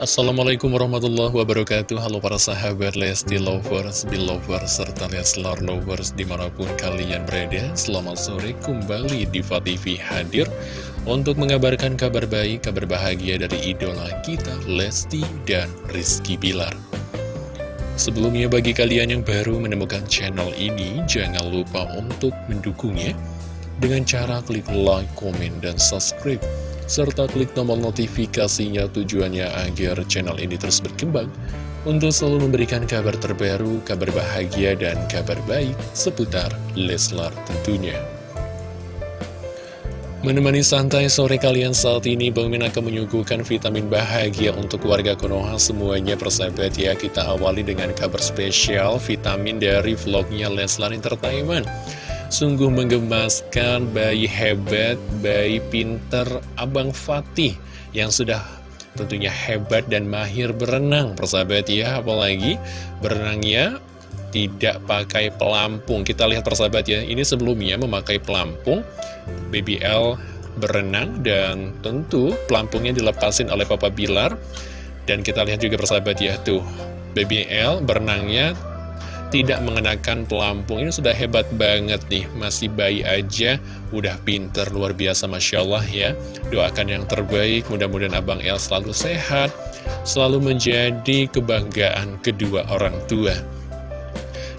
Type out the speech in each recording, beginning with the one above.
Assalamualaikum warahmatullahi wabarakatuh. Halo para sahabat Lesti Lovers, Belovers, serta Leslar Lovers di mana pun kalian berada. Selamat sore kembali di TV hadir Untuk mengabarkan kabar baik, kabar bahagia dari idola kita Lesti dan Rizky Bilar. Sebelumnya bagi kalian yang baru menemukan channel ini Jangan lupa untuk mendukungnya Dengan cara klik like, komen, dan subscribe serta klik tombol notifikasinya tujuannya agar channel ini terus berkembang untuk selalu memberikan kabar terbaru, kabar bahagia, dan kabar baik seputar Leslar tentunya. Menemani santai sore kalian saat ini, Bang Min akan menyuguhkan vitamin bahagia untuk warga Konoha semuanya persahabat ya. Kita awali dengan kabar spesial vitamin dari vlognya Leslar Entertainment. Sungguh menggemaskan bayi hebat, bayi pinter Abang Fatih yang sudah tentunya hebat dan mahir berenang persahabat ya. Apalagi berenangnya tidak pakai pelampung. Kita lihat persahabat ya ini sebelumnya memakai pelampung BBL berenang dan tentu pelampungnya dilepasin oleh Papa Bilar. Dan kita lihat juga persahabat ya tuh BBL berenangnya tidak mengenakan pelampung. Ini sudah hebat banget nih Masih bayi aja. Udah pinter luar biasa Masya Allah ya. Doakan yang terbaik Mudah-mudahan Abang El selalu sehat Selalu menjadi kebanggaan kedua orang tua.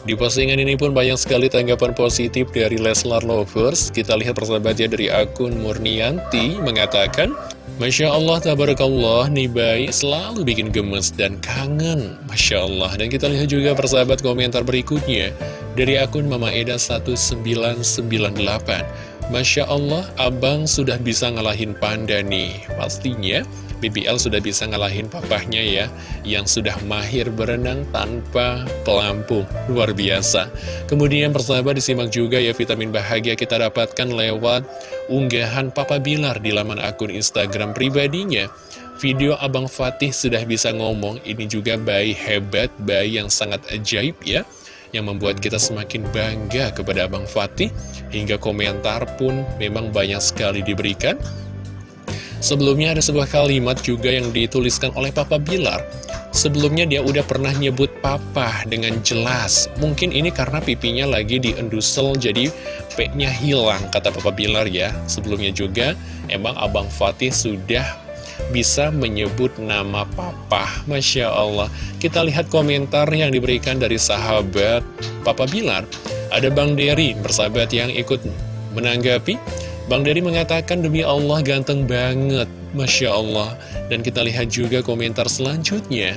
Di postingan ini pun banyak sekali tanggapan positif dari Leslar Lovers. Kita lihat persahabatnya dari akun Murnianti mengatakan, Masya Allah, tabarakallah, nih bayi selalu bikin gemes dan kangen. Masya Allah. Dan kita lihat juga persahabat komentar berikutnya dari akun Mama Eda 1998. Masya Allah, abang sudah bisa ngalahin panda nih. Pastinya BBL sudah bisa ngalahin papahnya ya Yang sudah mahir berenang tanpa pelampung. Luar biasa. Kemudian persahabat disimak juga ya vitamin bahagia kita dapatkan lewat unggahan Papa Bilar di laman akun Instagram pribadinya. Video Abang Fatih sudah bisa ngomong Ini juga bayi hebat, bayi yang sangat ajaib ya yang membuat kita semakin bangga kepada Abang Fatih. Hingga komentar pun memang banyak sekali diberikan Sebelumnya ada sebuah kalimat juga yang dituliskan oleh Papa Bilar. Sebelumnya dia udah pernah nyebut papa dengan jelas. Mungkin ini karena pipinya lagi diendusel jadi P-nya hilang kata Papa Bilar ya. Sebelumnya juga emang Abang Fatih sudah bisa menyebut nama papa. Masya Allah. Kita lihat komentar yang diberikan dari sahabat Papa Bilar. Ada Bang Dery bersahabat yang ikut menanggapi Bang Dery mengatakan demi Allah ganteng banget, Masya Allah. Dan kita lihat juga komentar selanjutnya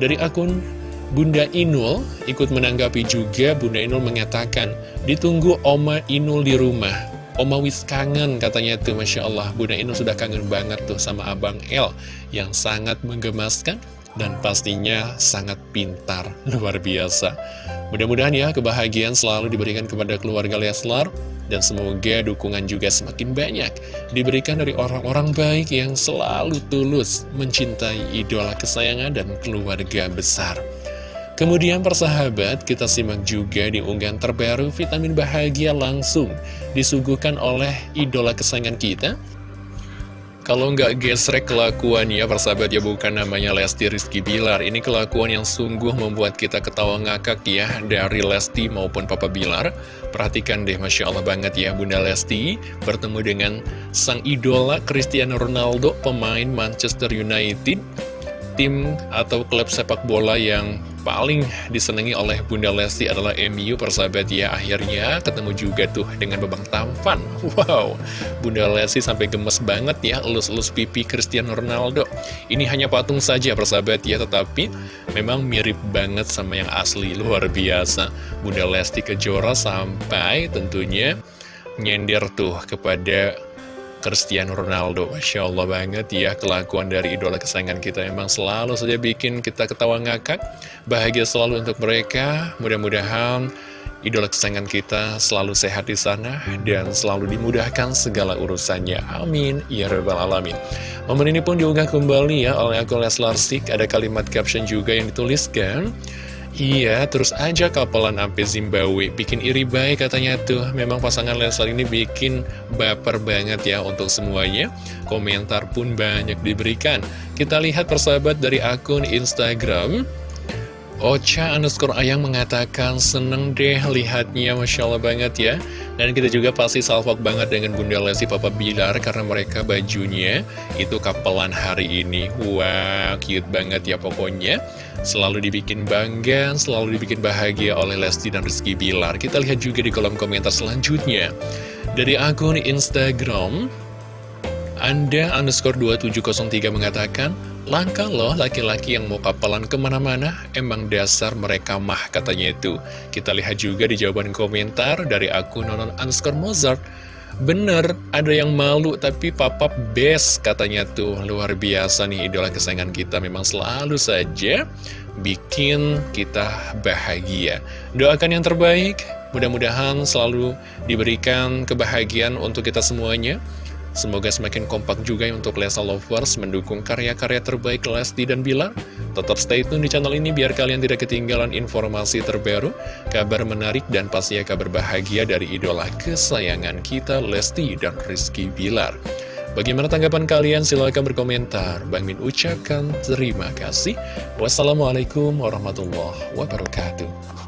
dari akun Bunda Inul ikut menanggapi juga Bunda Inul mengatakan ditunggu Oma Inul di rumah. Oma wis kangen katanya tuh Masya Allah Bunda Inul sudah kangen banget tuh sama Abang El yang sangat menggemaskan dan pastinya sangat pintar luar biasa. Mudah-mudahan ya kebahagiaan selalu diberikan kepada keluarga Leslar dan semoga dukungan juga semakin banyak diberikan dari orang-orang baik yang selalu tulus mencintai idola kesayangan dan keluarga besar. Kemudian persahabat, kita simak juga di unggahan terbaru vitamin bahagia langsung disuguhkan oleh idola kesayangan kita, kalau nggak gesrek kelakuannya, persahabat ya bukan namanya Lesti Rizky Bilar. Ini kelakuan yang sungguh membuat kita ketawa ngakak ya dari Lesti maupun Papa Bilar. Perhatikan deh, Masya Allah banget ya Bunda Lesti bertemu dengan sang idola Cristiano Ronaldo, pemain Manchester United tim atau klub sepak bola yang paling disenangi oleh Bunda Lesti adalah MU persahabat ya akhirnya ketemu juga tuh dengan Babang Tampan. Wow Bunda Lesti sampai gemes banget ya elus-elus pipi Cristiano Ronaldo. Ini hanya patung saja persahabat ya tetapi memang mirip banget sama yang asli luar biasa. Bunda Lesti Kejora sampai tentunya nyender tuh kepada Cristiano Ronaldo. Masya Allah banget ya kelakuan dari idola kesayangan kita Emang selalu saja bikin kita ketawa ngakak. Bahagia selalu untuk mereka. Mudah-mudahan idola kesayangan kita selalu sehat di sana Dan selalu dimudahkan segala urusannya. Amin. Ya Rabbal Alamin. Momen ini pun diunggah kembali ya oleh akun Leslar Sik Ada kalimat caption juga yang dituliskan Iya, terus aja kapelan sampai Zimbabwe. Bikin iri baik katanya tuh. Memang pasangan Leslar ini bikin baper banget ya untuk semuanya. Komentar pun banyak diberikan. Kita lihat persahabat dari akun Instagram Ocha underscore ayang mengatakan seneng deh lihatnya Masya Allah banget ya. Dan kita juga pasti salvok banget dengan Bunda Lesti Papa Bilar Karena mereka bajunya itu kapelan hari ini. Wow cute banget ya pokoknya. Selalu dibikin bangga, selalu dibikin bahagia oleh Lesti dan Rizky Bilar. Kita lihat juga di kolom komentar selanjutnya. Dari akun Instagram Anda underscore 2703 mengatakan Langka loh laki-laki yang mau kapalan ke mana-mana, emang dasar mereka mah katanya itu. Kita lihat juga di jawaban komentar dari akun nonon underscore Mozart. Bener, ada yang malu tapi papa best katanya tuh. Luar biasa nih idola kesayangan kita memang selalu saja bikin kita bahagia. Doakan yang terbaik, mudah-mudahan selalu diberikan kebahagiaan untuk kita semuanya. Semoga semakin kompak juga ya untuk Lesa Lovers mendukung karya-karya terbaik Lesti dan Bilar. Tetap stay tune di channel ini biar kalian tidak ketinggalan informasi terbaru, kabar menarik, dan pastinya kabar bahagia dari idola kesayangan kita Lesti dan Rizky Bilar. Bagaimana tanggapan kalian? Silahkan berkomentar. Bang Min ucapkan terima kasih. Wassalamualaikum warahmatullahi wabarakatuh.